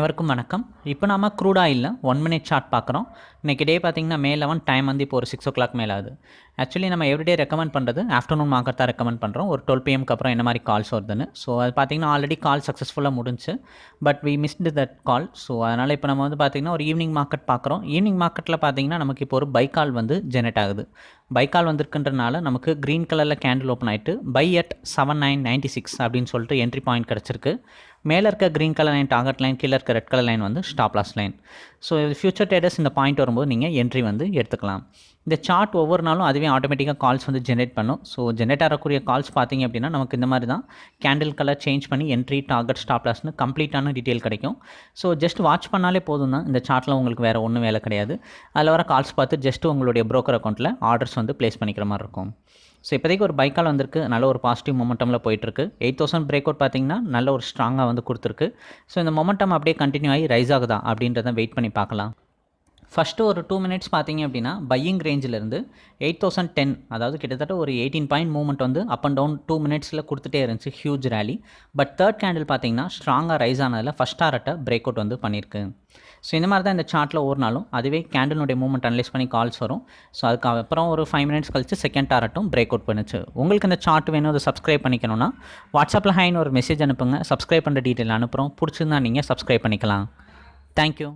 அனைவருக்கும் வணக்கம். இப்போ நாம க்ரூடாக இல்லை ஒன் மினிட் சார்ட் பார்க்குறோம். இன்றைக்கி டே பார்த்தீங்கன்னா மே லெவன் டைம் வந்து இப்போ ஒரு சிக்ஸ் ஓ கிளாக் மேலே ஆகுது. ஆக்சுவலி நம்ம எவ்ரிடே ரெக்கமெண்ட் பண்ணுறது ஆஃப்டர்நூன் மார்க்கெட் தான் ரெக்கமெண்ட் பண்ணுறோம் ஒரு டுவெல் பிஎம்க்கு அப்புறம் என்ன மாதிரி கால்ஸ் வருதுன்னு. ஸோ அது பார்த்தீங்கன்னா ஆல்ரெடி கால் சக்ஸஸ்ஃபுல்லாக முடிஞ்சு. But we missed that call so அதனால் இப்போ நம்ம வந்து பார்த்திங்கன்னா ஒரு ஈவினிங் மார்க்கெட் பார்க்குறோம். ஈவினிங் மார்க்கெட்டில் பார்த்தீங்கன்னா நமக்கு இப்போ ஒரு பை கால் வந்து ஜெனரேட் ஆகுது. பைக்கால் வந்திருக்குன்றனால நமக்கு க்ரீன் கலரில் கேண்டில் ஓப்பன் ஆகிட்டு buy at seven nine ninety six அப்படின்னு சொல்லிட்டு என்ட்ரி பாயிண்ட் கிடச்சிருக்கு. மேலே இருக்க green colour line target line கீழே இருக்க ரெட் கலர் லைன் வந்து stop loss line so future traders இந்த பாயிண்ட் வரும்போது நீங்கள் என்ட்ரி வந்து எடுத்துக்கலாம். இந்த சார்ட் ஒவ்வொரு நாளும் அதுவே ஆட்டோமேட்டிக்காக கால்ஸ் வந்து ஜென்ரேட் பண்ணும். ஸோ ஜென்ரேட் ஆகக்கூடிய கால்ஸ் பார்த்திங்க அப்படின்னா நமக்கு இந்த மாதிரி தான். கேண்டில் கலர் சேஞ்ச் பண்ணி என்ட்ரி டார்கெட் ஸ்டாப்லாஸ்னு கம்ப்ளீட்டான டீட்டெயில் கிடைக்கும். ஸோ ஜஸ்ட் வாட்ச் பண்ணாலே போதும் தான். இந்த சார்ட்டில் உங்களுக்கு வேறு ஒன்றும் வேலை கிடையாது. அதில் வர கால்ஸ் பார்த்து ஜஸ்ட் உங்களுடைய ப்ரோக்கர் அக்கௌண்ட்டில் ஆர்டர்ஸ் வந்து ப்ளேஸ் பண்ணிக்கிற மாதிரி இருக்கும். ஸோ இப்போதைக்கு ஒரு பைக்கால் வந்திருக்கு. நல்ல ஒரு பாசிட்டிவ் மொமெண்டமில் போயிட்டுருக்கு. எயிட் தௌசண்ட் பிரேக் அவுட் பார்த்தீங்கன்னா நல்ல ஒரு ஸ்ட்ராங்காக வந்து கொடுத்துருக்கு. ஸோ இந்த மொமெண்டம் அப்படியே கண்டினியூ ஆகி ரைஸ் ஆகுதா அப்படின்றத வெயிட் பண்ணி பார்க்கலாம். ஃபஸ்ட்டு ஒரு டூ மினிட்ஸ் பார்த்தீங்க அப்படின்னா பையிங் ரேஞ்சிலேருந்து எயிட் தௌசண்ட் டென் அதாவது கிட்டத்தட்ட ஒரு எயிட்டீன் பாயிண்ட் மூவ்மெண்ட் வந்து அப் அண்ட் டவுன் டூ மினிட்ஸில் கொடுத்துட்டே இருந்துச்சு huge rally but third candle பார்த்தீங்கன்னா ஸ்ட்ராங்காக ரைஸ் ஆனதில் ஃபஸ்ட் டாரட்டை பிரேக் அவுட் வந்து பண்ணியிருக்கு. ஸோ இந்த மாதிரி தான் இந்த சார்ட்டில் ஒரு நாளும் அதுவே கேண்டிலுடைய மூவ்மெண்ட் அனலைஸ் பண்ணி கால்ஸ் வரும். ஸோ அதுக்கப்புறம் ஒரு ஃபைவ் மினிட்ஸ் கழிச்சு செகண்ட் டாரட்டும் பிரேக் அவுட் பண்ணுச்சு. உங்களுக்கு இந்த சார்ட் வேணும் அதை சப்ஸ்கிரைப் பண்ணிக்கணும்னா வாட்ஸ்அப்பில் ஹைன்னு ஒரு மெசேஜ் அனுப்புங்க. சப்ஸ்கிரைப் பண்ணுற டீட்டெயில் அனுப்புகிறோம் பிடிச்சிருந்தா நீங்கள் சப்ஸ்கிரைப் பண்ணிக்கலாம். தேங்க்யூ